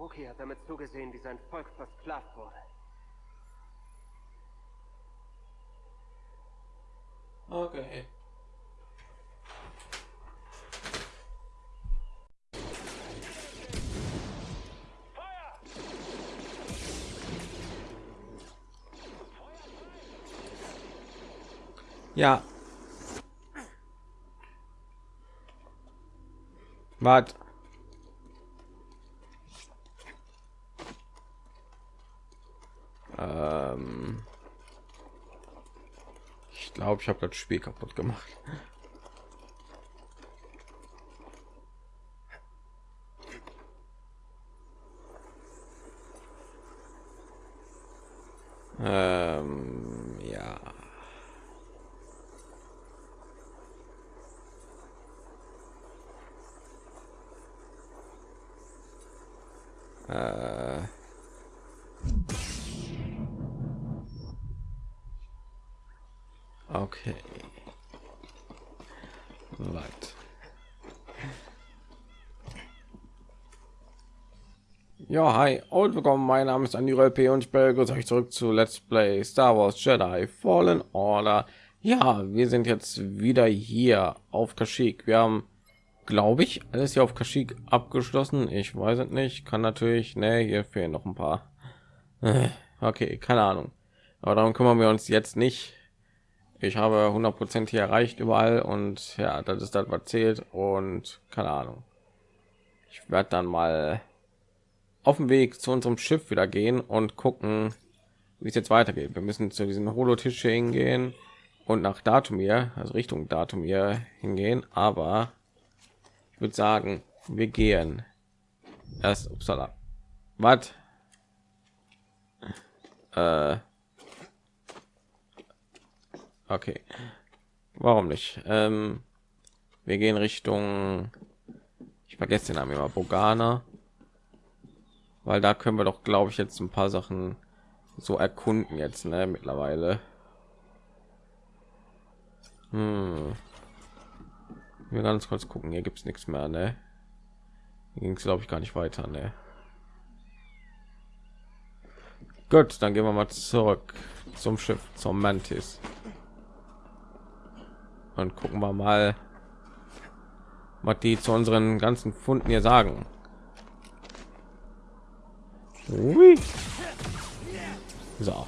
Wookie hat damit zugesehen, wie sein Volk versklavt wurde. Okay. Ja. Was? Ähm ich glaube, ich habe das Spiel kaputt gemacht. Ähm, ja. Äh. Okay. Right. Ja, hi und willkommen. Mein Name ist Andy P. und ich begrüße euch zurück zu Let's Play Star Wars Jedi Fallen Order. Ja, wir sind jetzt wieder hier auf Kashyyyk. Wir haben, glaube ich, alles hier auf Kashyyyk abgeschlossen. Ich weiß es nicht. Kann natürlich, ne, hier fehlen noch ein paar. Äh, okay, keine Ahnung. Aber darum kümmern wir uns jetzt nicht ich habe 100 Prozent hier erreicht überall und ja, das ist das was zählt und keine Ahnung. Ich werde dann mal auf dem Weg zu unserem Schiff wieder gehen und gucken, wie es jetzt weitergeht. Wir müssen zu diesem Holotisch hingehen und nach Datumir, also Richtung Datumir hingehen, aber ich würde sagen, wir gehen erst upsala. Was? Äh Okay. Warum nicht? Ähm, wir gehen Richtung. Ich vergesse den Namen immer. Bogana. Weil da können wir doch, glaube ich, jetzt ein paar Sachen so erkunden jetzt, ne, mittlerweile. Hm. Wir ganz kurz gucken. Hier gibt es nichts mehr, ne? Ging es, glaube ich, gar nicht weiter, ne? Gut, dann gehen wir mal zurück zum Schiff, zum Mantis und gucken wir mal was die zu unseren ganzen Funden hier sagen Ui. so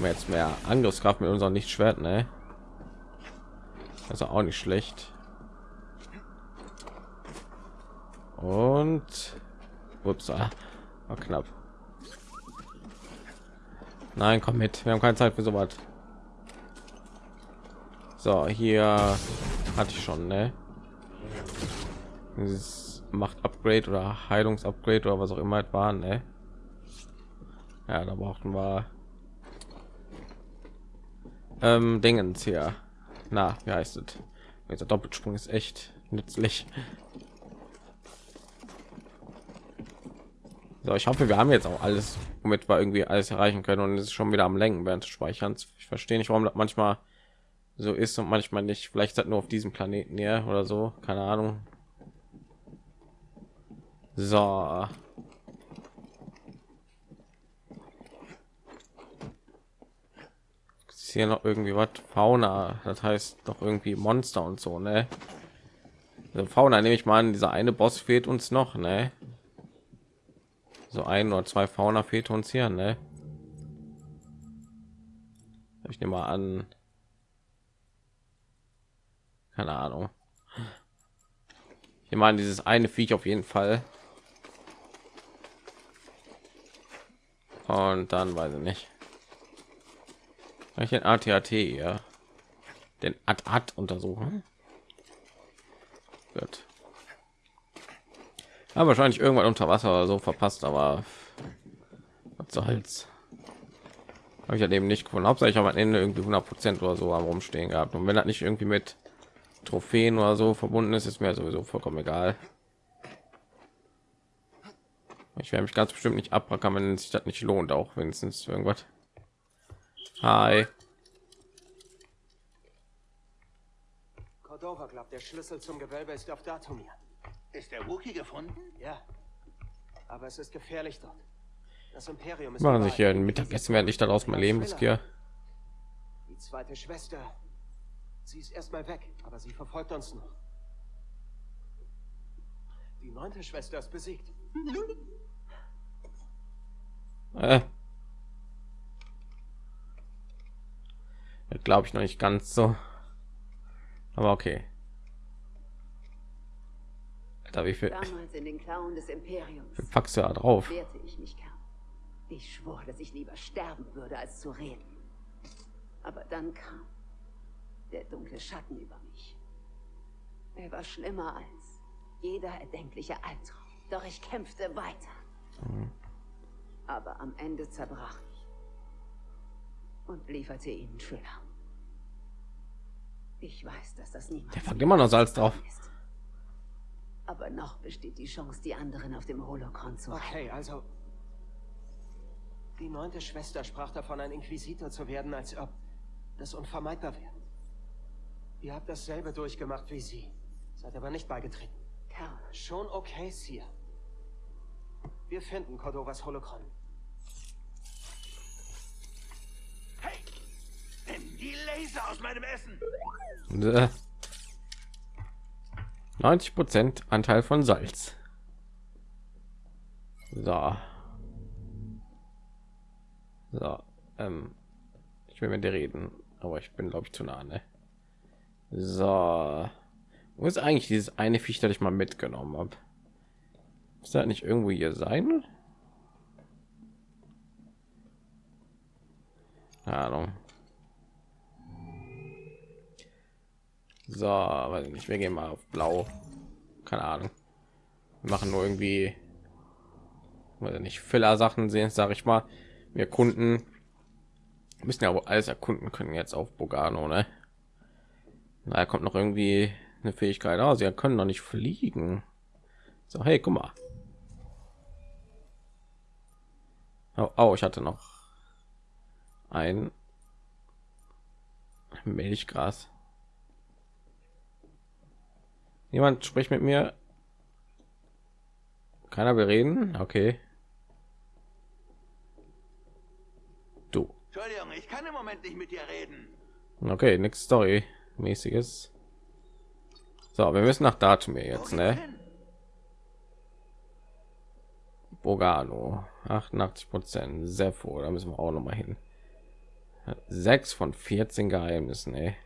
jetzt mehr angriffskraft mit unserem lichtschwert ne also auch nicht schlecht und ups war knapp nein komm mit wir haben keine zeit für so was so, hier hatte ich schon, ne? Dieses macht Upgrade oder Heilungsupgrade oder was auch immer es war, ne? Ja, da brauchten wir ähm, Dingens hier. Na, wie heißt es? Dieser Doppelsprung ist echt nützlich. So, ich hoffe, wir haben jetzt auch alles, womit wir irgendwie alles erreichen können und es ist schon wieder am Lenken während des Speicherns. Ich verstehe nicht, warum das manchmal so ist und manchmal nicht. Vielleicht hat nur auf diesem Planeten ja oder so, keine Ahnung. So. Ist hier noch irgendwie was Fauna, das heißt doch irgendwie Monster und so, ne? Also Fauna nehme ich mal an, dieser eine Boss fehlt uns noch, ne? So ein oder zwei Fauna fehlt uns hier, ne? Ich nehme mal an, keine Ahnung. Ich meine, dieses eine Viech auf jeden Fall. Und dann weiß ich nicht. Ich den ATAT ja den AT untersuchen. Gut. Ja, wahrscheinlich irgendwann unter Wasser oder so verpasst, aber was soll's. Habe ich ja eben nicht gefunden. Hauptsächlich am Ende irgendwie 100 Prozent oder so am rumstehen gehabt. Und wenn das nicht irgendwie mit Trophäen oder so verbunden ist, ist mir sowieso vollkommen egal. Ich werde mich ganz bestimmt nicht abrackern, wenn sich das nicht lohnt, auch wenigstens irgendwas. Hi. Cordova glaubt, der Schlüssel zum Gewölbe ist auf Datumir. Ist der Wookie gefunden? Ja. Aber es ist gefährlich dort. Das Imperium ist Machen sich hier ein Mittagessen, während ich daraus mein Leben riskiere. Die zweite Schwester. Sie ist erstmal weg, aber sie verfolgt uns noch. Die neunte Schwester ist besiegt. Äh. Glaube ich noch nicht ganz so. Aber okay. Alter, wie viel, Damals in den Klauen des Imperiums du da drauf? wehrte ich mich kaum. Ich schwor, dass ich lieber sterben würde, als zu reden. Aber dann kam der dunkle Schatten über mich. Er war schlimmer als jeder erdenkliche Albtraum. Doch ich kämpfte weiter. Aber am Ende zerbrach und lieferte ihnen Schiller. Ich weiß, dass das niemand Der packt immer noch Salz drauf. ist. Aber noch besteht die Chance, die anderen auf dem Holocron zu retten. Okay, also. Die neunte Schwester sprach davon, ein Inquisitor zu werden, als ob das unvermeidbar wäre. Ihr habt dasselbe durchgemacht wie sie, seid aber nicht beigetreten. Kerl, Schon okay, Sir. Wir finden Cordovas Holocron. Hey! Nimm die Laser aus meinem Essen! 90 Prozent Anteil von Salz. So. So. Ähm, ich will mit dir reden, aber ich bin glaube ich zu nah. Ne? So. Wo ist eigentlich dieses eine Viech, das ich mal mitgenommen habe? Ist das nicht irgendwo hier sein? Ahnung. So, weiß ich nicht. Wir gehen mal auf Blau. Keine Ahnung. Wir machen nur irgendwie, weiß ich nicht, Filler-Sachen sehen, sage ich mal. Wir Kunden müssen ja wohl alles erkunden können jetzt auf Bogano, ne? Da kommt noch irgendwie eine Fähigkeit aus. Sie können noch nicht fliegen. So, hey, guck mal. Oh, oh ich hatte noch ein Milchgras. Jemand spricht mit mir. Keiner will reden. Okay. Du. Entschuldigung, ich kann im Moment nicht mit dir reden. Okay, nix Story mäßiges. So, wir müssen nach Datumir jetzt, ne? Bogano 88 Prozent sehr froh da müssen wir auch noch mal hin sechs von 14 Geheimnissen ey.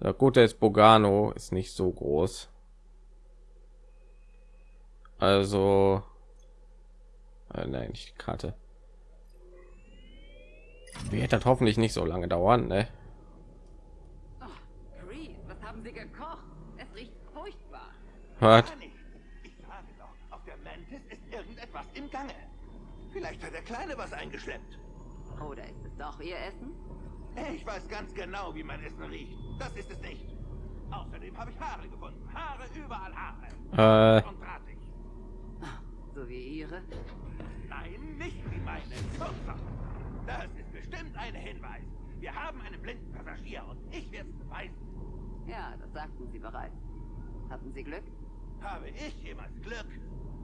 Der gute ist Bogano ist nicht so groß also äh, nein nicht die Karte wird das hoffentlich nicht so lange dauern ne? Creed, was haben Sie gekocht? Es riecht furchtbar. Nicht. Ich sage doch, auf der Mantis ist irgendetwas im Gange. Vielleicht hat der Kleine was eingeschleppt. Oder ist es doch Ihr Essen? Ich weiß ganz genau, wie mein Essen riecht. Das ist es nicht. Außerdem habe ich Haare gefunden. Haare, überall Haare. Äh, Und drahtig. So wie Ihre? Nein, nicht wie meine. Das ist bestimmt ein Hinweis. Wir haben einen blinden Passagier und ich werde es beweisen. Ja, das sagten Sie bereits. Hatten Sie Glück? Habe ich jemals Glück?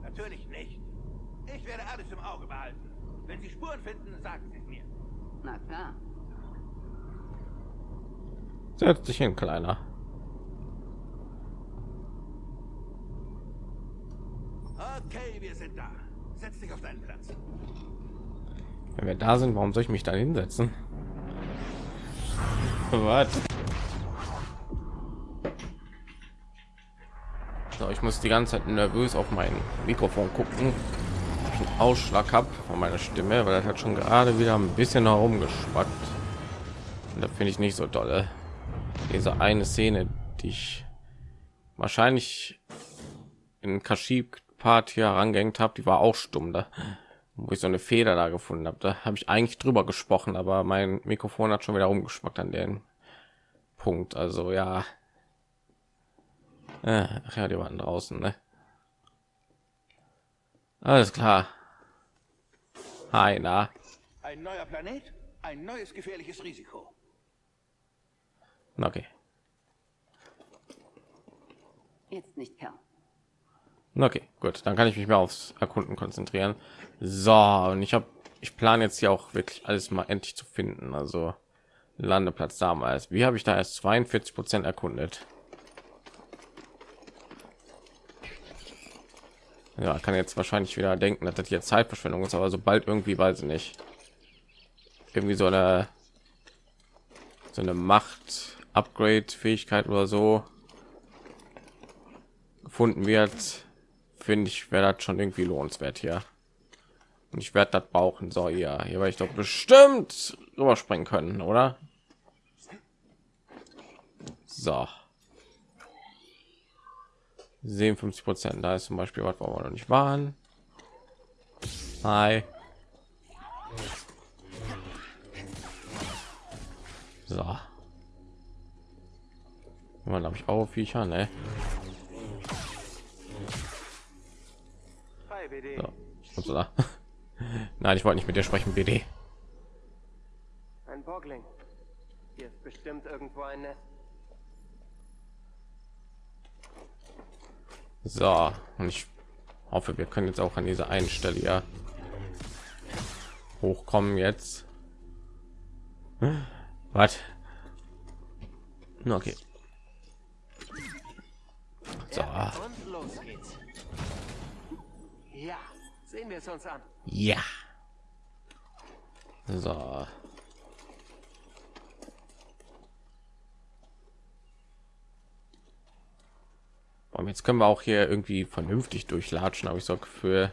Natürlich nicht. Ich werde alles im Auge behalten. Wenn Sie Spuren finden, sagen Sie es mir. Na klar. Setz dich hin kleiner. Okay, wir sind da. Setz dich auf deinen Platz. wenn wir da sind warum soll ich mich da hinsetzen? Was? So, ich muss die ganze Zeit nervös auf mein Mikrofon gucken ich einen Ausschlag habe von meiner Stimme weil das hat schon gerade wieder ein bisschen herumgespackt und da finde ich nicht so dolle diese eine Szene die ich wahrscheinlich in Kaschib Part hier herangehängt habe die war auch stumm da wo ich so eine Feder da gefunden habe. Da habe ich eigentlich drüber gesprochen, aber mein Mikrofon hat schon wieder rumgeschmackt an den Punkt. Also ja, äh, ach ja, die waren draußen, ne? Alles klar. Hi, na. Ein neuer Planet, ein neues gefährliches Risiko. Okay. Jetzt nicht, Kerl. Okay, gut, dann kann ich mich mehr aufs Erkunden konzentrieren. So, und ich habe, ich plane jetzt hier auch wirklich alles mal endlich zu finden. Also Landeplatz damals. Wie habe ich da erst 42 Prozent erkundet? Ja, kann jetzt wahrscheinlich wieder denken, dass das hier Zeitverschwendung ist, aber sobald irgendwie, weiß ich nicht, irgendwie so eine so eine Macht Upgrade Fähigkeit oder so gefunden wird, finde ich, wäre das schon irgendwie lohnenswert hier. Und ich werde das brauchen. So, ja, hier werde ich doch bestimmt überspringen können, oder? So. 57 Prozent. Da ist zum Beispiel was, wir noch nicht waren. Hi. So. Man habe ich auch Viecher, ne? So. Nein, ich wollte nicht mit dir sprechen, BD. Ein Boggling. Hier ist bestimmt irgendwo ein Nest. So, und ich hoffe, wir können jetzt auch an dieser einen Stelle ja hochkommen jetzt. Was? Okay. So. Und los geht's. Ja, sehen wir es uns an. Ja. So. Und jetzt können wir auch hier irgendwie vernünftig durchlatschen, habe ich so für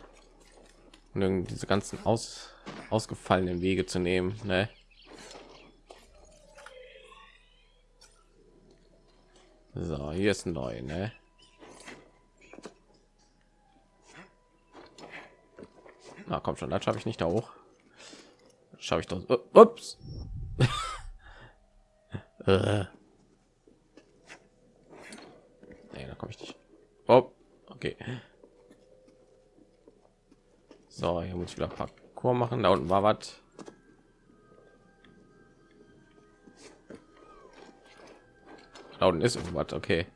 diese ganzen aus, ausgefallenen Wege zu nehmen. Ne? So, hier ist neu, ne? Na komm schon, das schaffe ich nicht da hoch. Schaffe ich doch. Uh, ups. äh. Nee, da komme ich nicht. Oh, okay. So, hier muss ich wieder Parcours machen. Da unten war was. Da unten ist irgendwas, okay.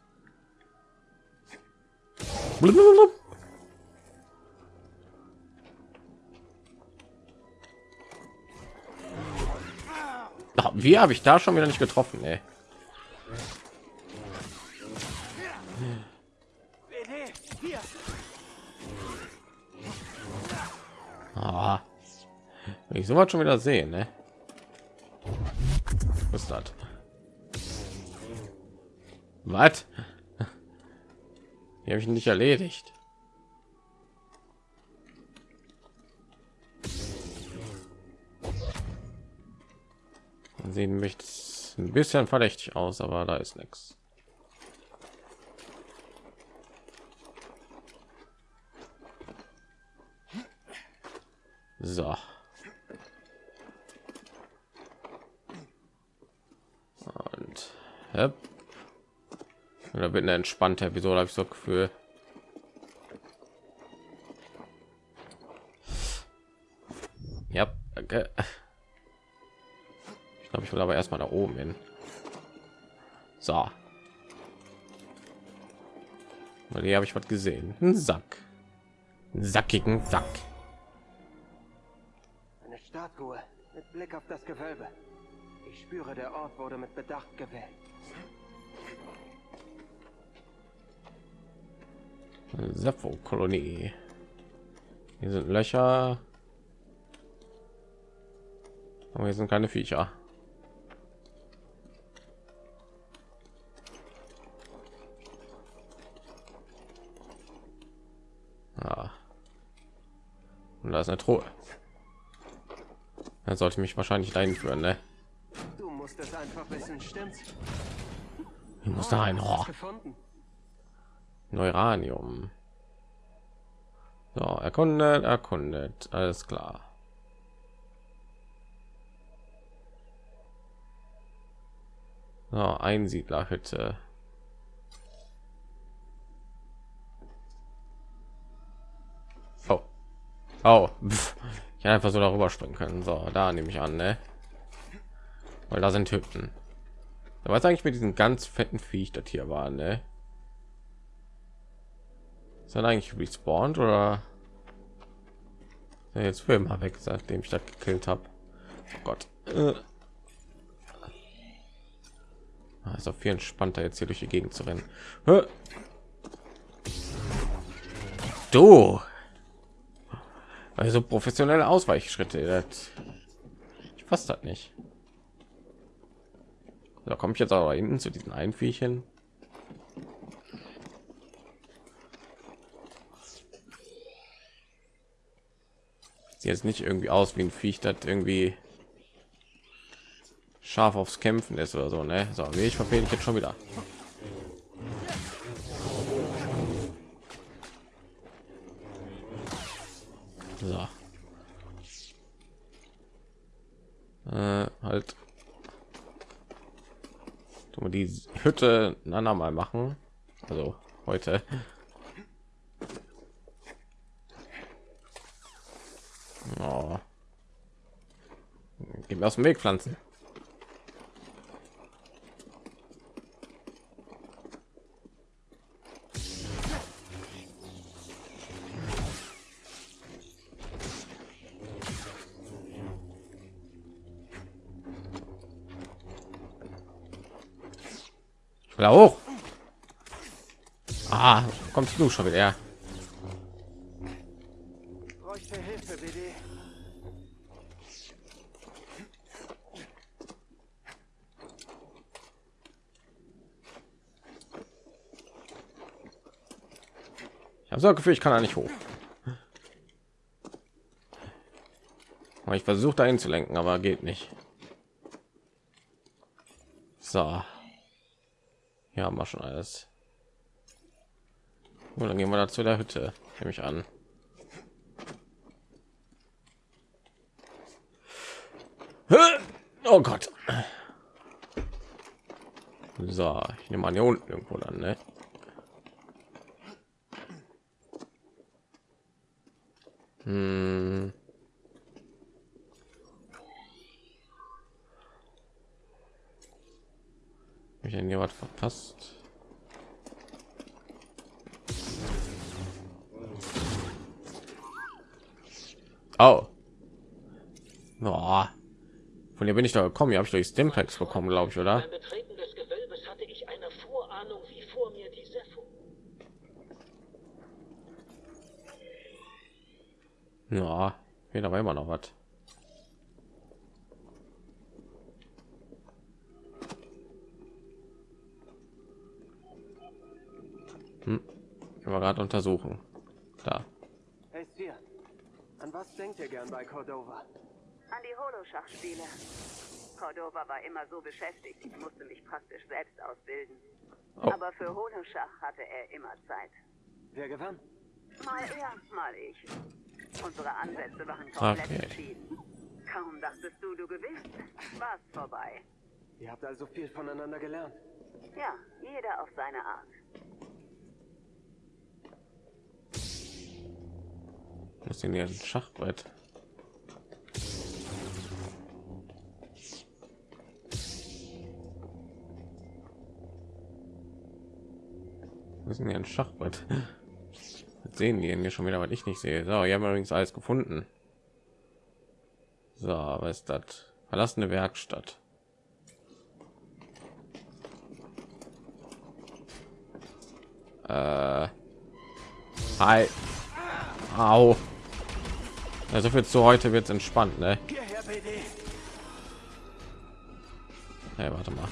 Wie habe ich da schon wieder nicht getroffen? Ey. Ah. Ich sowas schon wieder sehen, ne? Was ist das? Was? Hier habe ich nicht erledigt. Sehen mich ein bisschen verdächtig aus, aber da ist nichts. So. Und hep. oder wird eine entspannte Episode, habe ich so Gefühl. Ja, danke. Ich glaube, ich will aber erstmal da oben hin. So. Weil hier habe ich was gesehen. Ein Sack. Einen sackigen Sack. Eine Statue mit Blick auf das Gewölbe. Ich spüre, der Ort wurde mit Bedacht gewählt. Sepho-Kolonie. Hier sind Löcher. Aber hier sind keine Viecher. Und da ist eine Truhe. Dann sollte mich wahrscheinlich dahin führen, ne? Du musst es einfach wissen, stimmt's? Ich muss da ein oh. Neuranium. So, erkundet, erkundet, alles klar. So, Einsiedlerhütte. Oh. Pff. Ich hätte einfach so darüber springen können. So, da nehme ich an, ne? Weil da sind Hütten. Was eigentlich mit diesem ganz fetten Viech, das hier war, ne? Ist dann eigentlich respawned oder jetzt für immer weg, seitdem ich das gekillt habe? Oh Gott. Äh. Auch viel entspannter jetzt hier durch die Gegend zu rennen. Du. Also professionelle Ausweichschritte. Das ich passt das nicht. Da komme ich jetzt aber hinten zu diesen Einviechchen. Sieht jetzt nicht irgendwie aus wie ein Viech, das irgendwie scharf aufs Kämpfen ist oder so, ne? So, wie ich verfehle ich jetzt schon wieder. So. Äh, halt. Wir die Hütte ein andermal machen. Also heute. Oh. Gehen wir aus dem Weg pflanzen. Da hoch. Ah, kommst du schon wieder? Ich habe so ein Gefühl, ich kann da nicht hoch. Ich versuche dahin zu lenken, aber geht nicht. So. Hier haben wir schon alles. Und dann gehen wir da zu der Hütte, nehme ich an. Oh Gott. So, ich nehme an hier unten irgendwo dann, ne? Hab ich denn hier was verpasst? Oh. Oh. Von hier bin ich da gekommen. Hier habe ich durch Stimpacks bekommen, glaube ich, oder? Betreten des Gewölbes hatte ich eine Vorahnung, wie vor mir die Sepho. Ja, hier aber immer noch was. Können wir gerade untersuchen. Da. Hey, Sir. An was denkt ihr gern bei Cordova? An die Holoschachspiele. Cordova war immer so beschäftigt, ich musste mich praktisch selbst ausbilden. Oh. Aber für Holoschach hatte er immer Zeit. Wer gewann? Mal er, mal ich. Unsere Ansätze waren komplett Okay. entschieden. Kaum dachtest du, du gewinnst, war's vorbei. Ihr habt also viel voneinander gelernt. Ja, jeder auf seine Art. Was sind hier ein Schachbrett? Sind hier ein Schachbrett. Was sehen die denn hier schon wieder, was ich nicht sehe? So, hier haben wir übrigens alles gefunden. So, was ist das? Verlassene Werkstatt. Äh. Hi. Au. Ja, so viel zu heute wird entspannt, ne? Hey, warte mal.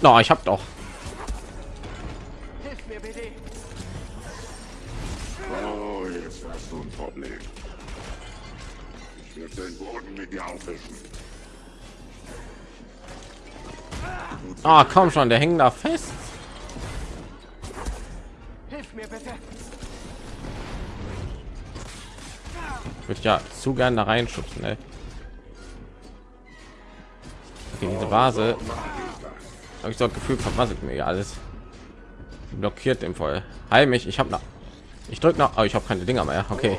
No, ich hab doch. Hilf mir, BD. Oh, jetzt hast du ein Problem. Ich werde den Boden mit dir aufwischen. Ah, komm schon, der hängt da fest. Würde ja zu gern da reinschubsen, ne? Okay, diese Vase. Habe ich so das Gefühl, vermasselt mir alles. Blockiert im Voll. Heil mich, ich habe noch. Ich drücke noch, aber ich habe keine Dinger mehr. Okay,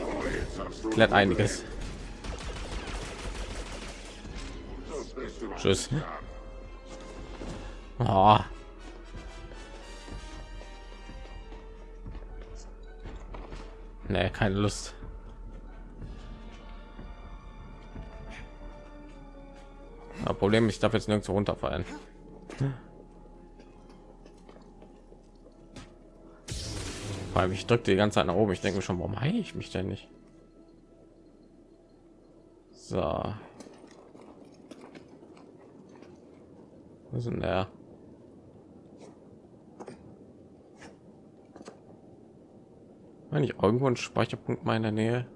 klärt einiges. Tschüss. Oh. Nee, keine Lust. Problem, ich darf jetzt nirgendwo runterfallen. Allem, ich drückte die ganze Zeit nach oben. Ich denke schon, warum heile ich mich denn nicht? So. Wo ist denn der? Wenn ich irgendwo ein Speicherpunkt meiner Nähe.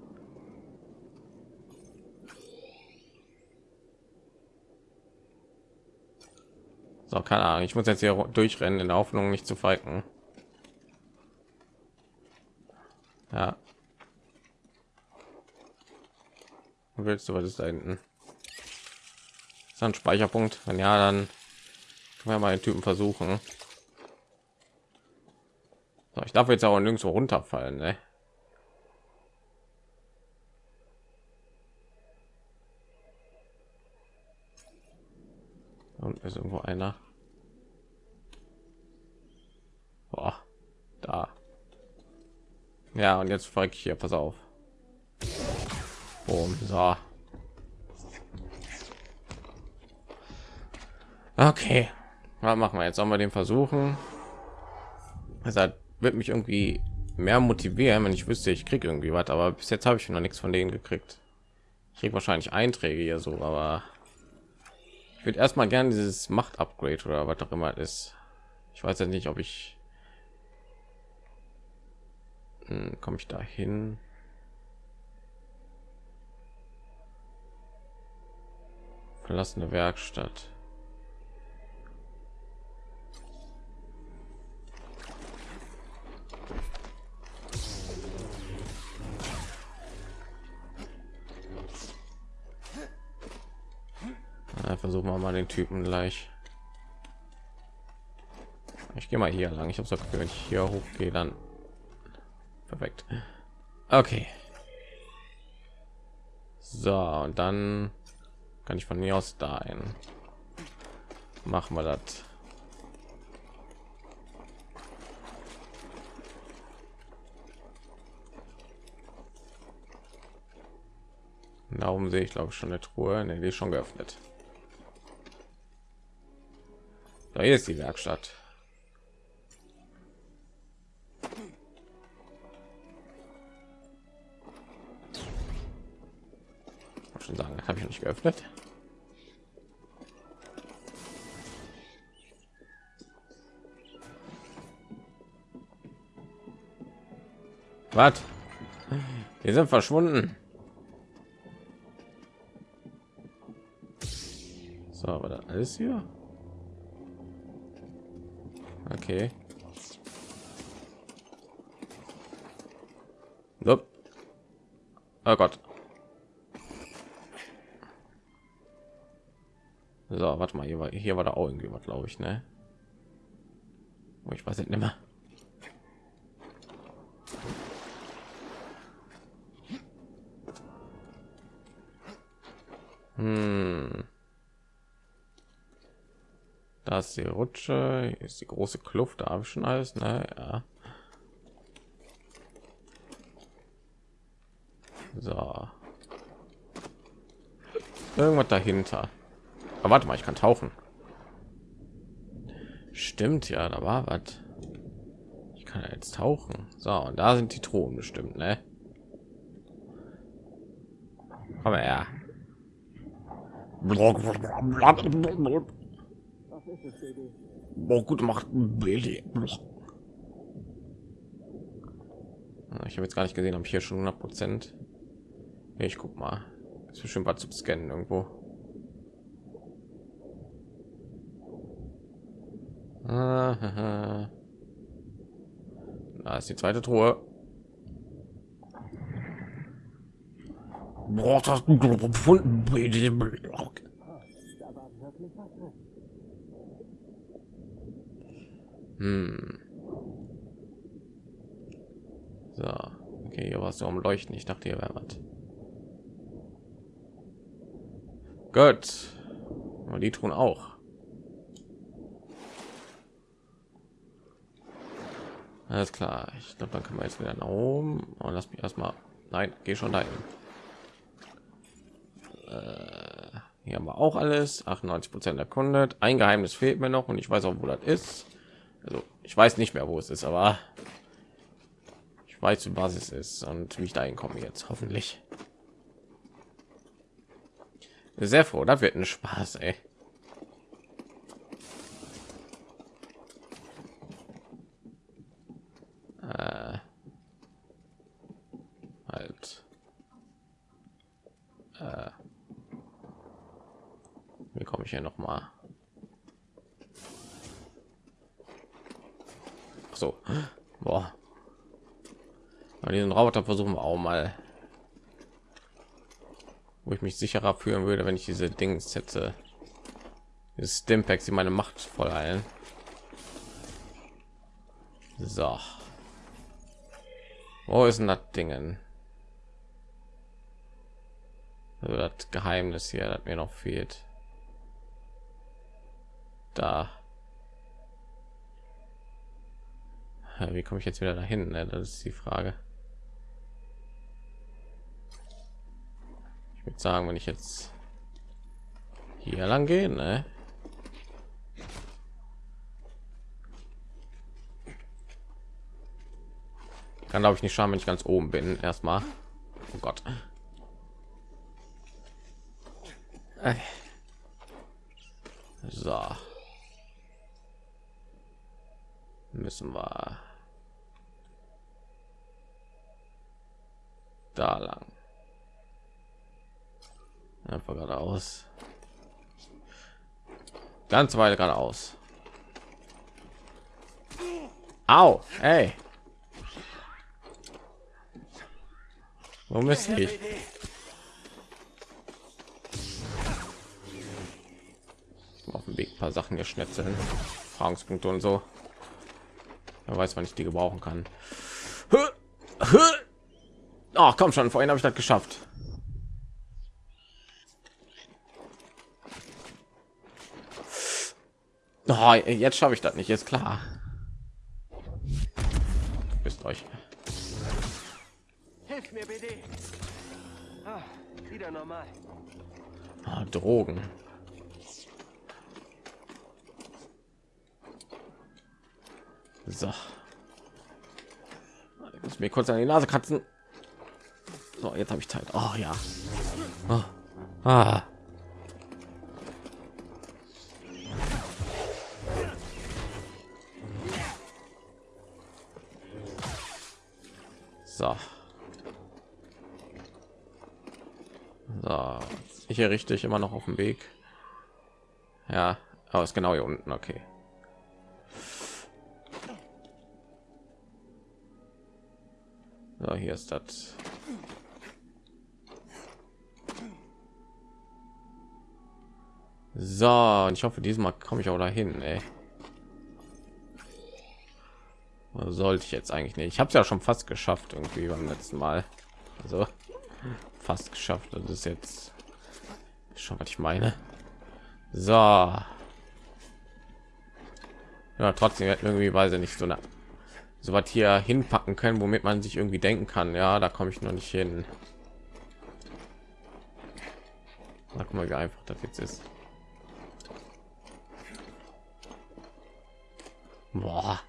So, keine Ahnung. Ich muss jetzt hier durchrennen in der Hoffnung, nicht zu falken. Ja. Willst du was ist da hinten? Ist ein Speicherpunkt? Wenn ja, dann können wir mal den Typen versuchen. So, ich darf jetzt auch nirgendwo runterfallen, ne? Ist irgendwo einer. Boah, da. Ja, und jetzt folge ich hier, pass auf. Boom, so. Okay, was machen wir jetzt? Sollen wir den versuchen? Also wird mich irgendwie mehr motivieren, wenn ich wüsste, ich kriege irgendwie was. Aber bis jetzt habe ich noch nichts von denen gekriegt. Ich kriege wahrscheinlich Einträge hier so, aber ich würde erstmal gerne dieses Macht-Upgrade oder was auch immer ist. Ich weiß ja nicht, ob ich hm, komme ich da hin? Verlassene Werkstatt. Versuchen wir mal den Typen gleich. Ich gehe mal hier lang. Ich habe so wenn ich hier hochgehe, dann perfekt. Okay. So und dann kann ich von mir aus da ein. Machen wir das. Darum sehe ich glaube ich schon eine Truhe. Ne, die ist schon geöffnet. Da ist die Werkstatt. schon sagen, habe ich nicht geöffnet. Was? Wir sind verschwunden. So, aber da alles hier. Okay. Nope. Oh Gott. So, warte mal, hier war, hier war da auch irgendwie was, glaube ich, ne? Oh, ich weiß nicht mehr. Ist die Rutsche, ist die große Kluft, da habe ich schon alles, ne? Ja. So. Irgendwas dahinter. Aber warte mal, ich kann tauchen. Stimmt ja, da war was. Ich kann ja jetzt tauchen. So, und da sind die Thronen bestimmt, ne? Aber ja. Boah, gut Baby. Ich habe jetzt gar nicht gesehen, ob ich hier schon 100 Prozent. Ich guck mal. Ist bestimmt was zu scannen irgendwo. Da ist die zweite Truhe. Boah, das gefunden. Hm. So, okay, hier war es so am Leuchten. Ich dachte, hier wäre was. Gut. Und die tun auch. Alles klar. Ich glaube, dann können wir jetzt wieder nach oben und lass mich erstmal. Nein, geh schon dahin. Äh, hier haben wir auch alles. 98 Prozent erkundet. Ein Geheimnis fehlt mir noch und ich weiß auch, wo das ist. Ich weiß nicht mehr, wo es ist, aber ich weiß, was es ist und wie ich dahin komme jetzt hoffentlich. Sehr froh, das wird ein Spaß, ey. Äh, halt. Äh, wie komme ich hier noch mal? So, boah. Diesen Roboter versuchen wir auch mal, wo ich mich sicherer fühlen würde, wenn ich diese Dings hätte. Stimpacks, die meine Macht voll ein. So. Wo ist denn das Dingen? Also das Geheimnis hier, das mir noch fehlt. Da. Wie komme ich jetzt wieder dahin? Ne? Das ist die Frage. Ich würde sagen, wenn ich jetzt hier lang gehen, ne? kann glaube ich nicht schauen wenn ich ganz oben bin erstmal oh gott so müssen wir da lang einfach geradeaus ganz weit geradeaus Au, ey. Warum ist ich? Auf dem Weg paar Sachen geschnetzeln, Erfahrungspunkte und so. Er weiß, wann ich die gebrauchen kann. Ach, komm schon, vorhin habe ich das geschafft. Oh, jetzt schaffe ich das nicht, ist klar. Bist euch. Hilf mir, BD. Ah, wieder normal. Ah, Drogen. So. Ich muss mir kurz an die Nase kratzen. So, jetzt habe ich Zeit. Oh ja. Oh. Ah. So. So, ich hier richtig immer noch auf dem Weg. Ja, aber ist genau hier unten. Okay. So, hier ist das. So, und ich hoffe, diesmal komme ich auch dahin. Ey. Sollte ich jetzt eigentlich nicht. Ich habe es ja schon fast geschafft irgendwie beim letzten Mal. Also fast geschafft. Das ist jetzt schon, was ich meine. So. Ja, trotzdem irgendwie weiß ich nicht so eine so was hier hinpacken können, womit man sich irgendwie denken kann. Ja, da komme ich noch nicht hin. Sag mal, wie einfach das jetzt ist. Boah.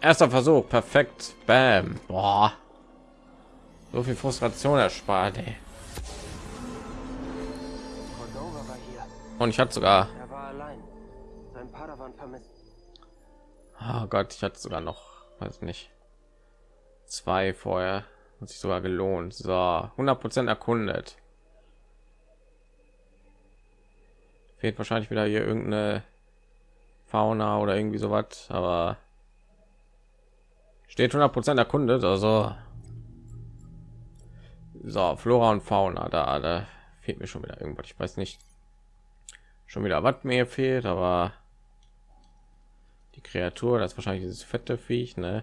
Erster Versuch, perfekt. Bam. Boah. So viel Frustration erspart. Ey. Und ich hatte sogar. Oh Gott, ich hatte sogar noch, weiß nicht, zwei vorher. Hat sich sogar gelohnt. So, 100 Prozent erkundet. Fehlt wahrscheinlich wieder hier irgendeine Fauna oder irgendwie sowas, aber steht 100 Prozent erkundet, also so Flora und Fauna da, da fehlt mir schon wieder irgendwas. Ich weiß nicht schon wieder, was mir fehlt, aber Kreatur, das wahrscheinlich dieses fette Viech, ne?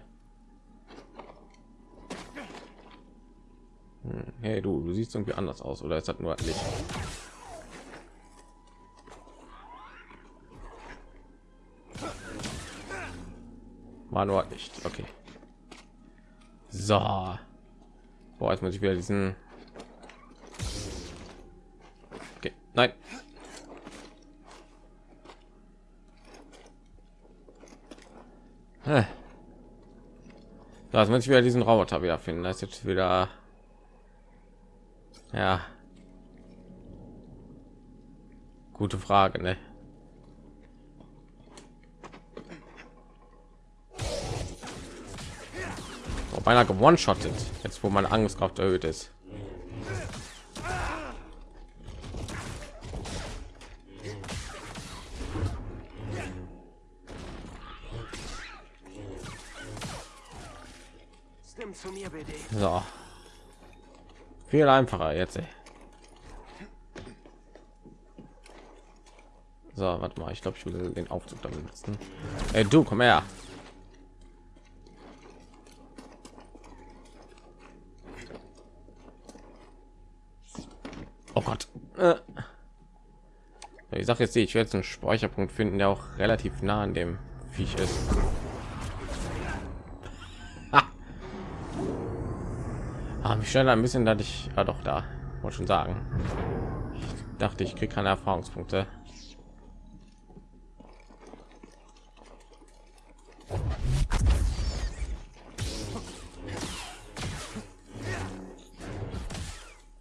Hm, Hey du, du siehst irgendwie anders aus, oder ist das nur Licht? War nur Licht, okay. So. Boah, jetzt muss ich wieder diesen. Das muss ich wieder diesen Roboter wieder finden. Das ist jetzt wieder. Ja. Gute Frage, ne? Ob einer gewonnen shottet, jetzt wo meine Angstkraft erhöht ist. Viel einfacher jetzt. Ey. So, warte mal, ich glaube, ich will den Aufzug damit nutzen. Ey, du, komm her. Oh Gott. Äh. Ich sage jetzt, ich werde jetzt einen Speicherpunkt finden, der auch relativ nah an dem Viech ist. Ah, mich schnell ein bisschen, dass ich ja doch da wollte schon sagen. Ich dachte, ich kriege keine Erfahrungspunkte.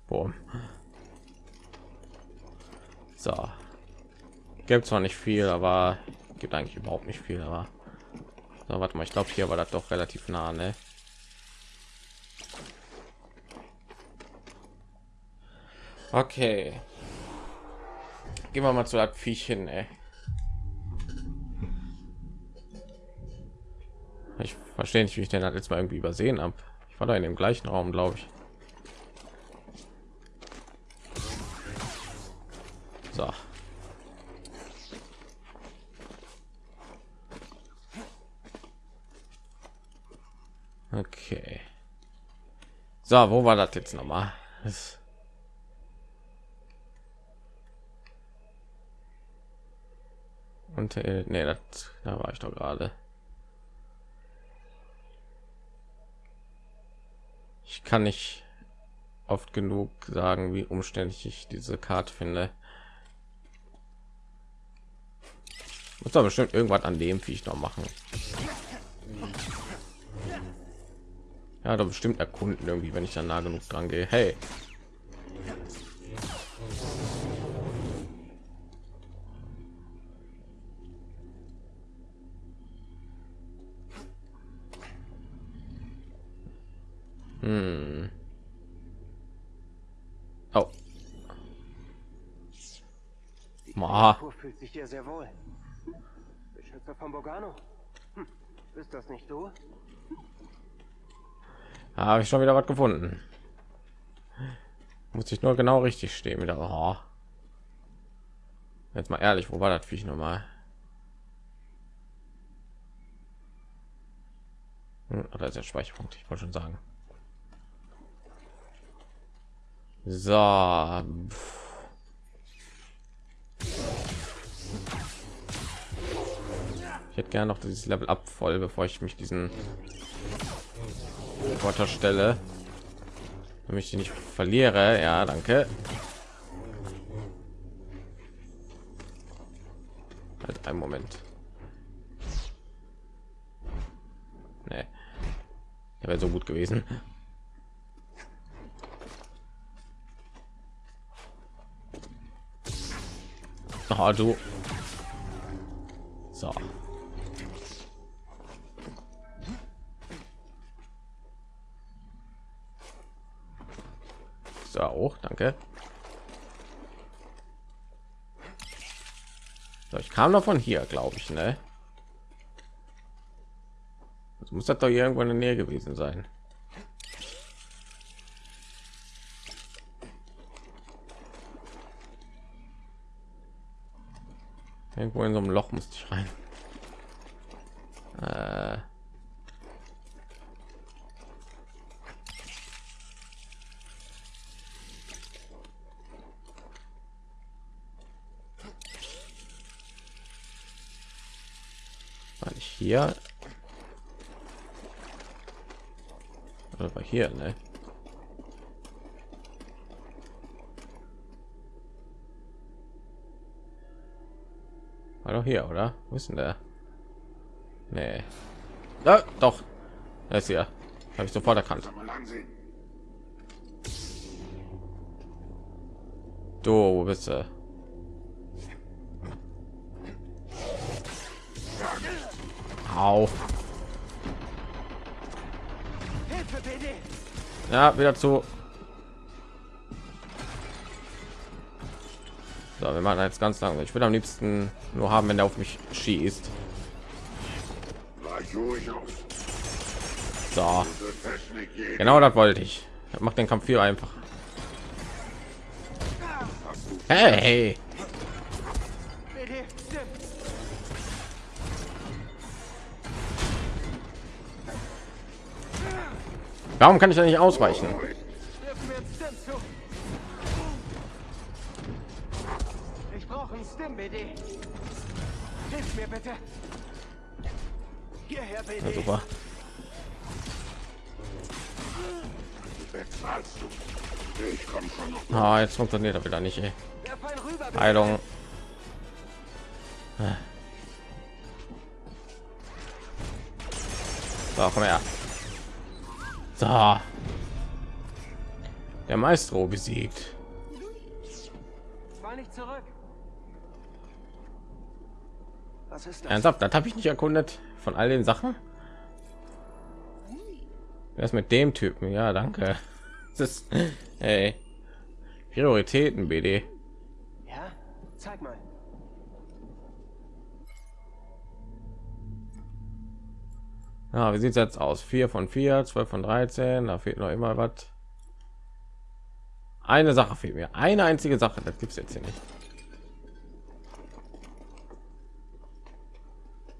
Boom. So. Gibt zwar nicht viel, aber gibt eigentlich überhaupt nicht viel, aber so, warte mal, ich glaube hier war das doch relativ nah, ne? Okay. Gehen wir mal zu das Viech hin, ey. Ich verstehe nicht, wie ich den halt jetzt mal irgendwie übersehen habe. Ich war da in dem gleichen Raum, glaube ich. So. Okay. So, wo war das jetzt noch mal? Das Und äh, nee, das, da war ich doch gerade. Ich kann nicht oft genug sagen, wie umständlich ich diese Karte finde. Muss da bestimmt irgendwas an dem Viech noch machen. Ja, da bestimmt erkunden irgendwie, wenn ich dann nah genug dran gehe. Hey. Hm. Oh. Ma. Fühlt sich hier sehr wohl. Beschützer von Bogano. Hm. Ist das nicht du? Habe ich schon wieder was gefunden. Muss ich nur genau richtig stehen wieder. Oh. Jetzt mal ehrlich, wo war das Viech noch mal? Hm, Oder ist der Speicherpunkt? Ich wollte schon sagen. So. Ich hätte gerne noch dieses Level ab voll, bevor ich mich diesen Roboter stelle. Damit ich die nicht verliere. Ja, danke. Halt einen Moment. Nee. Der wäre so gut gewesen. Oh, du. So. So, auch, danke. So, ich kam noch von hier, glaube ich, ne? Das muss das doch irgendwo in der Nähe gewesen sein. Irgendwo in so einem Loch musste ich rein. Äh. Ich hier? Oder hier, ne? War doch hier oder wo ist denn der nee. ja, doch das ist ja habe ich sofort erkannt du wo bist du Au. Ja, wieder zu. So, wir machen jetzt ganz lang. Ich will am liebsten nur haben, wenn er auf mich schießt. So, genau das wollte ich. Macht den Kampf viel einfach. Hey, warum kann ich da nicht ausweichen? Stim, BD! Hilf mir bitte! Hierher, BD! Ja, super. Bezahlst du. Ich komm schon noch. Ah, jetzt funktioniert er wieder nicht. Ey. Rüber! Heilung. So, komm her. So. Der Maestro besiegt. Mal nicht zurück! Was ist das? Ernsthaft, das habe ich nicht erkundet von all den Sachen. Wer ist mit dem Typen? Ja, danke. Das ist, hey. Prioritäten, BD. Ja? Zeig mal. Ja, wie sieht es jetzt aus? 4 von 4, 12 von 13, da fehlt noch immer was. Eine Sache fehlt mir. Eine einzige Sache, das gibt es jetzt hier nicht.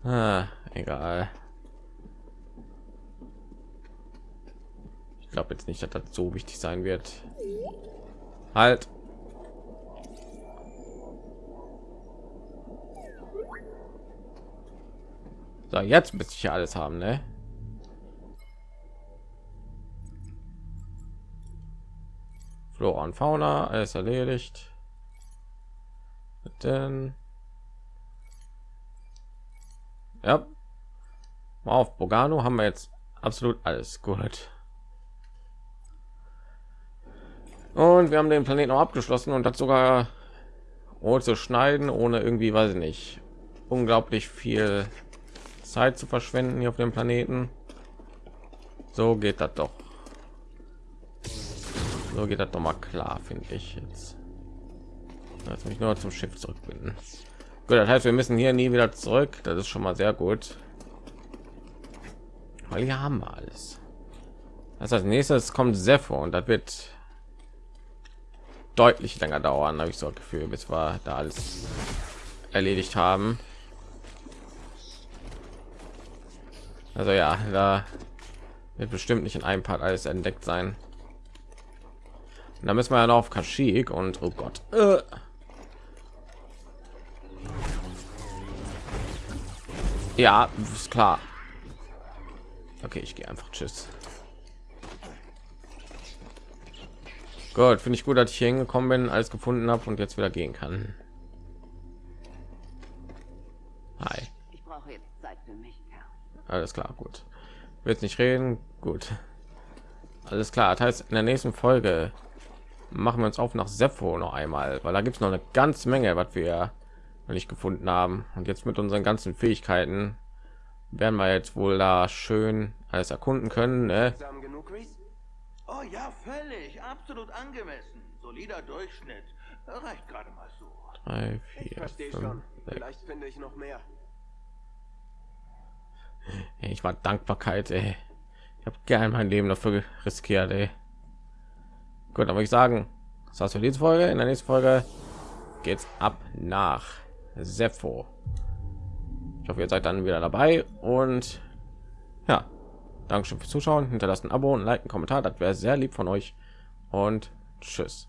Ah, egal. Ich glaube jetzt nicht, dass das so wichtig sein wird. Halt. So, jetzt müsste ich ja alles haben, ne? Flora und Fauna, alles erledigt. Denn ja, auf Bogano haben wir jetzt absolut alles gut. Und wir haben den Planeten auch abgeschlossen und das sogar ohne zu schneiden, ohne irgendwie, weiß ich nicht, unglaublich viel Zeit zu verschwenden hier auf dem Planeten. So geht das doch. So geht das doch mal klar, finde ich jetzt. Lass mich nur zum Schiff zurückbinden. Gut, das heißt, wir müssen hier nie wieder zurück. Das ist schon mal sehr gut. Weil hier haben wir alles. Das heißt, nächstes kommt Sepho und das wird deutlich länger dauern, habe ich so ein Gefühl, bis wir da alles erledigt haben. Also ja, da wird bestimmt nicht in einem Part alles entdeckt sein. Und da müssen wir ja noch auf Kashyyyk und oh Gott. Äh. Ja, ist klar. Okay, ich gehe einfach. Tschüss. Gut, finde ich gut, dass ich hier hingekommen bin, alles gefunden habe und jetzt wieder gehen kann. Hi. Ich brauche jetzt Zeit für mich. Alles klar, gut. Wird nicht reden, gut. Alles klar. Das heißt, in der nächsten Folge machen wir uns auf nach Sepho noch einmal, weil da gibt es noch eine ganze Menge, was wir noch nicht gefunden haben. Und jetzt mit unseren ganzen Fähigkeiten werden wir jetzt wohl da schön alles erkunden können. Ne? Oh ja, völlig. Absolut angemessen. Solider Durchschnitt. Reicht gerade mal so. Drei, Ich vier, verstehe fünf, schon. sechs. Vielleicht finde ich noch mehr. Ich war Dankbarkeit. Ey. Ich habe gern mein Leben dafür riskiert. Ey. Gut, aber ich sagen, das war's für diese Folge. In der nächsten Folge geht's ab nach Sepho. Ich hoffe, ihr seid dann wieder dabei und ja, Dankeschön fürs Zuschauen. Hinterlasst ein Abo und Like, einen Kommentar. Das wäre sehr lieb von euch und tschüss.